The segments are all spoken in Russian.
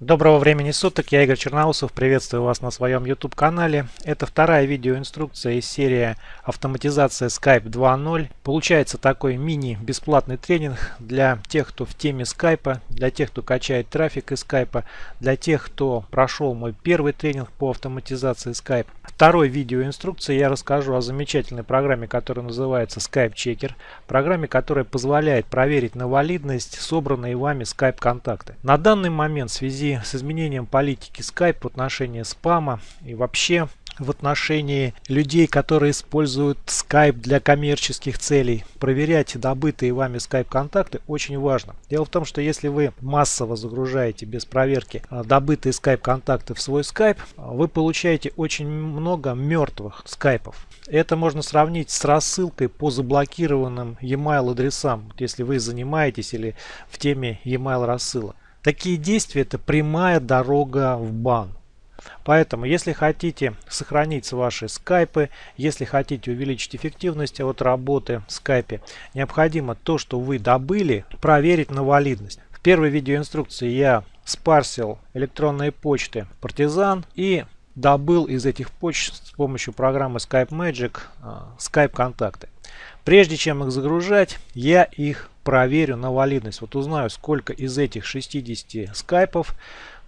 Доброго времени суток, я Игорь Черноусов, приветствую вас на своем YouTube канале. Это вторая видеоинструкция из серии автоматизация Skype 2.0. Получается такой мини-бесплатный тренинг для тех, кто в теме Skype, для тех, кто качает трафик из Skype, для тех, кто прошел мой первый тренинг по автоматизации Skype. Второй видеоинструкции я расскажу о замечательной программе, которая называется Skype Checker. Программе, которая позволяет проверить на валидность собранные вами Skype контакты. На данный момент в связи с изменением политики Skype в отношении спама и вообще в отношении людей, которые используют Skype для коммерческих целей. Проверять добытые вами Skype контакты очень важно. Дело в том, что если вы массово загружаете без проверки а, добытые Skype контакты в свой Skype, вы получаете очень много мертвых скайпов. Это можно сравнить с рассылкой по заблокированным e-mail адресам, если вы занимаетесь или в теме e-mail рассылок. Такие действия это прямая дорога в бан. Поэтому, если хотите сохранить ваши скайпы, если хотите увеличить эффективность от работы в скайпе, необходимо то, что вы добыли, проверить на валидность. В первой видеоинструкции я спарсил электронные почты партизан и добыл из этих почт с помощью программы Skype Magic Skype контакты. Прежде чем их загружать, я их проверю на валидность. Вот узнаю, сколько из этих 60 скайпов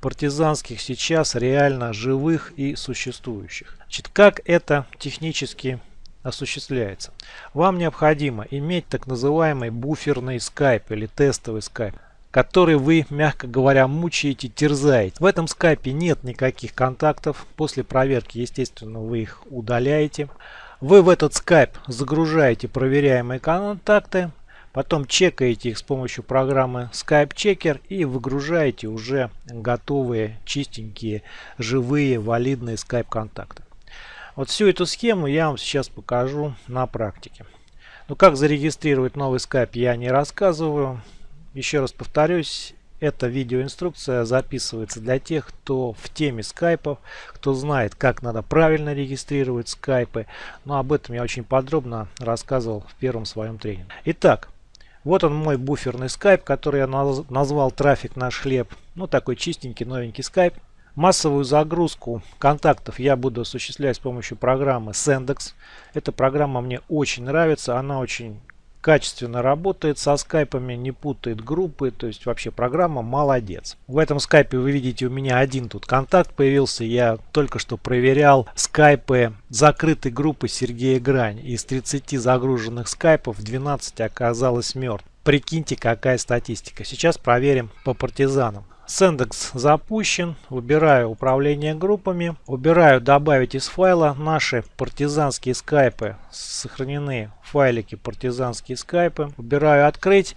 партизанских сейчас реально живых и существующих. Значит, как это технически осуществляется? Вам необходимо иметь так называемый буферный скайп или тестовый скайп который вы, мягко говоря, мучаете, терзаете. В этом скайпе нет никаких контактов. После проверки, естественно, вы их удаляете. Вы в этот скайп загружаете проверяемые контакты, Потом чекаете их с помощью программы Skype Checker и выгружаете уже готовые, чистенькие, живые, валидные Skype контакты. Вот всю эту схему я вам сейчас покажу на практике. Ну как зарегистрировать новый Skype я не рассказываю. Еще раз повторюсь, эта видеоинструкция записывается для тех, кто в теме скайпов, кто знает, как надо правильно регистрировать скайпы. Но об этом я очень подробно рассказывал в первом своем тренинге. Итак, вот он мой буферный скайп, который я назвал трафик наш хлеб. Ну такой чистенький новенький скайп. Массовую загрузку контактов я буду осуществлять с помощью программы Sendex. Эта программа мне очень нравится, она очень качественно работает со скайпами, не путает группы, то есть вообще программа молодец. В этом скайпе вы видите у меня один тут контакт появился, я только что проверял скайпы закрытой группы Сергея Грань. Из 30 загруженных скайпов 12 оказалось мертв. Прикиньте какая статистика. Сейчас проверим по партизанам. Сендекс запущен. Выбираю управление группами. Выбираю добавить из файла. Наши партизанские скайпы сохранены файлики партизанские скайпы. Выбираю открыть.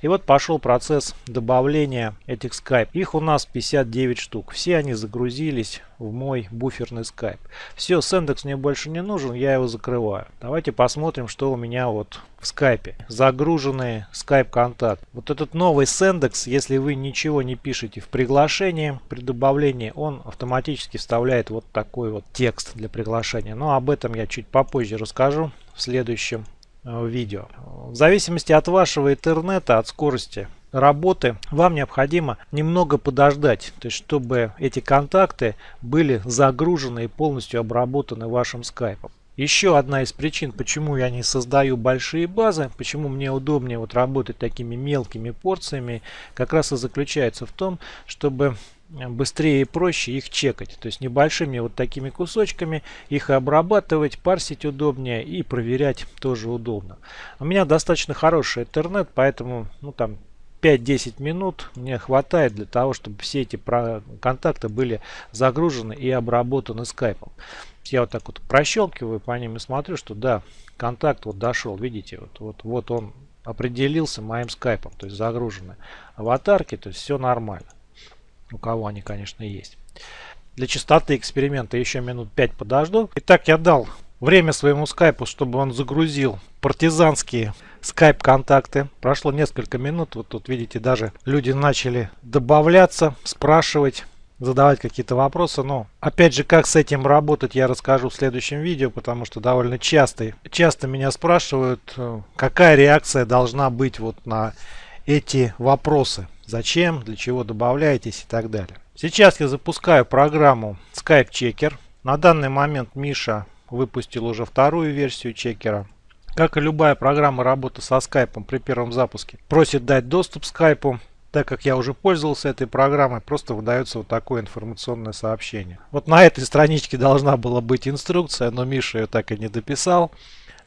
И вот пошел процесс добавления этих скайп. Их у нас 59 штук. Все они загрузились в мой буферный скайп. Все, сендекс мне больше не нужен, я его закрываю. Давайте посмотрим, что у меня вот в скайпе. Загруженный скайп контакт. Вот этот новый сендекс, если вы ничего не пишете в приглашении, при добавлении, он автоматически вставляет вот такой вот текст для приглашения. Но об этом я чуть попозже расскажу в следующем Э, видео. В зависимости от вашего интернета, от скорости работы, вам необходимо немного подождать, то есть чтобы эти контакты были загружены и полностью обработаны вашим скайпом. Еще одна из причин, почему я не создаю большие базы, почему мне удобнее вот работать такими мелкими порциями, как раз и заключается в том, чтобы быстрее и проще их чекать. То есть небольшими вот такими кусочками их обрабатывать, парсить удобнее и проверять тоже удобно. У меня достаточно хороший интернет, поэтому ну там 5-10 минут мне хватает для того, чтобы все эти контакты были загружены и обработаны скайпом. Я вот так вот прощелкиваю по ним и смотрю, что да, контакт вот дошел, видите, вот, вот, вот он определился моим скайпом, то есть загружены аватарки, то есть все нормально. У кого они, конечно, есть. Для чистоты эксперимента еще минут 5 подожду. Итак, я дал время своему скайпу, чтобы он загрузил партизанские скайп-контакты. Прошло несколько минут. Вот тут видите, даже люди начали добавляться, спрашивать задавать какие-то вопросы. Но опять же, как с этим работать, я расскажу в следующем видео, потому что довольно часто, часто меня спрашивают, э, какая реакция должна быть вот на эти вопросы. Зачем, для чего добавляетесь и так далее. Сейчас я запускаю программу Skype Checker. На данный момент Миша выпустил уже вторую версию чекера. Как и любая программа работы со скайпом при первом запуске, просит дать доступ скайпу. Так как я уже пользовался этой программой, просто выдается вот такое информационное сообщение. Вот на этой страничке должна была быть инструкция, но Миша ее так и не дописал.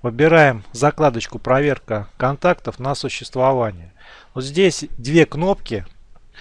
Выбираем закладочку «Проверка контактов на существование». Вот здесь две кнопки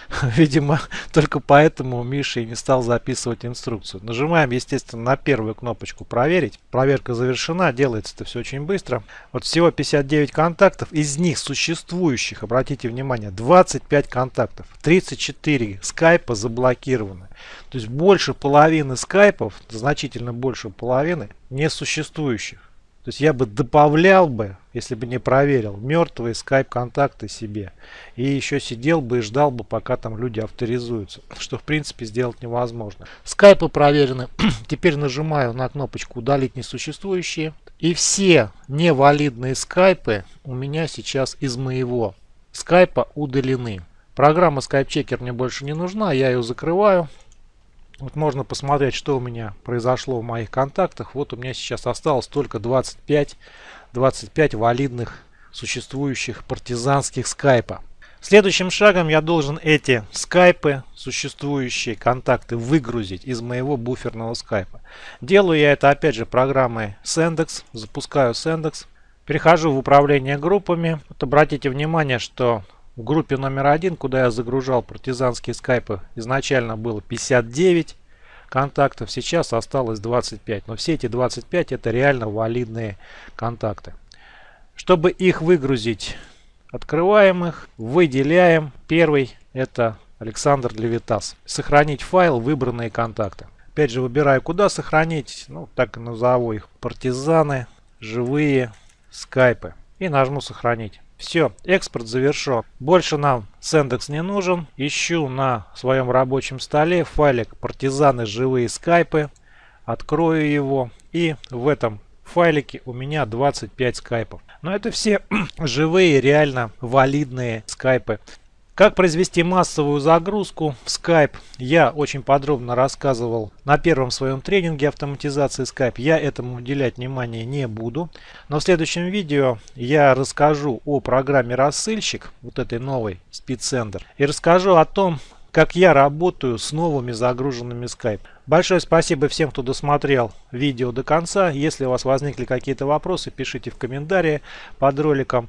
Видимо, только поэтому Миша и не стал записывать инструкцию. Нажимаем, естественно, на первую кнопочку «Проверить». Проверка завершена, делается это все очень быстро. Вот всего 59 контактов, из них существующих, обратите внимание, 25 контактов. 34 скайпа заблокированы. То есть больше половины скайпов, значительно больше половины, несуществующих. То есть я бы добавлял бы, если бы не проверил, мертвые скайп-контакты себе. И еще сидел бы и ждал бы, пока там люди авторизуются. Что в принципе сделать невозможно. Скайпы проверены. Теперь нажимаю на кнопочку удалить несуществующие. И все невалидные скайпы у меня сейчас из моего скайпа удалены. Программа Skype Checker мне больше не нужна, я ее закрываю. Вот можно посмотреть, что у меня произошло в моих контактах. Вот у меня сейчас осталось только 25, 25 валидных существующих партизанских скайпа. Следующим шагом я должен эти скайпы, существующие контакты, выгрузить из моего буферного скайпа. Делаю я это опять же программой Sendex. Запускаю Sendex. Перехожу в управление группами. Вот обратите внимание, что в группе номер один, куда я загружал партизанские скайпы, изначально было 59 контактов, сейчас осталось 25. Но все эти 25 это реально валидные контакты. Чтобы их выгрузить, открываем их, выделяем. Первый это Александр Левитас. Сохранить файл, выбранные контакты. Опять же выбираю куда сохранить, ну так и назову их партизаны, живые скайпы. И нажму сохранить. Все, экспорт завершен. Больше нам Сендекс не нужен. Ищу на своем рабочем столе файлик партизаны живые скайпы. Открою его. И в этом файлике у меня 25 скайпов. Но это все живые, реально валидные скайпы. Как произвести массовую загрузку в Skype я очень подробно рассказывал на первом своем тренинге автоматизации Skype. Я этому уделять внимание не буду. Но в следующем видео я расскажу о программе рассыльщик, вот этой новой SpeedSender. И расскажу о том, как я работаю с новыми загруженными Skype. Большое спасибо всем, кто досмотрел видео до конца. Если у вас возникли какие-то вопросы, пишите в комментарии под роликом.